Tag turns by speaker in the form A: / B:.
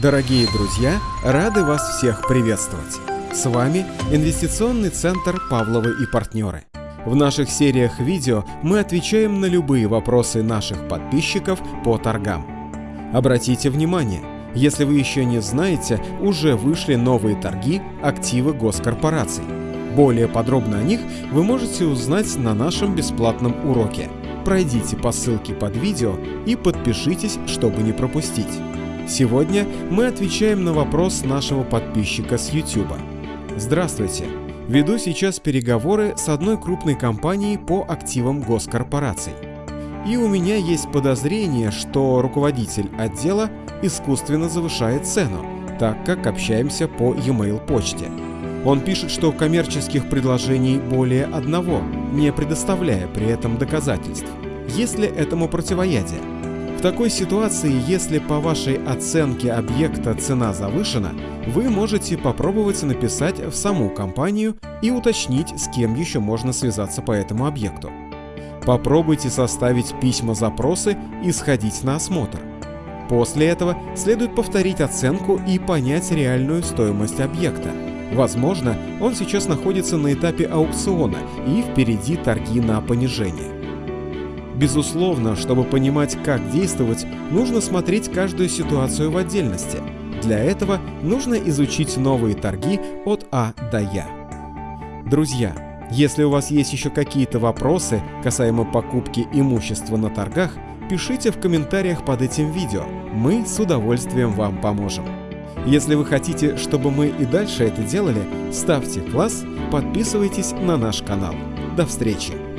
A: Дорогие друзья, рады вас всех приветствовать. С вами Инвестиционный центр Павловы и партнеры. В наших сериях видео мы отвечаем на любые вопросы наших подписчиков по торгам. Обратите внимание, если вы еще не знаете, уже вышли новые торги активы госкорпораций. Более подробно о них вы можете узнать на нашем бесплатном уроке. Пройдите по ссылке под видео и подпишитесь, чтобы не пропустить. Сегодня мы отвечаем на вопрос нашего подписчика с YouTube. Здравствуйте! Веду сейчас переговоры с одной крупной компанией по активам госкорпораций. И у меня есть подозрение, что руководитель отдела искусственно завышает цену, так как общаемся по e-mail почте. Он пишет, что коммерческих предложений более одного, не предоставляя при этом доказательств. Есть ли этому противоядие? В такой ситуации, если по вашей оценке объекта цена завышена, вы можете попробовать написать в саму компанию и уточнить, с кем еще можно связаться по этому объекту. Попробуйте составить письма-запросы и сходить на осмотр. После этого следует повторить оценку и понять реальную стоимость объекта. Возможно, он сейчас находится на этапе аукциона и впереди торги на понижение. Безусловно, чтобы понимать, как действовать, нужно смотреть каждую ситуацию в отдельности. Для этого нужно изучить новые торги от А до Я. Друзья, если у вас есть еще какие-то вопросы касаемо покупки имущества на торгах, пишите в комментариях под этим видео, мы с удовольствием вам поможем. Если вы хотите, чтобы мы и дальше это делали, ставьте класс, подписывайтесь на наш канал. До встречи!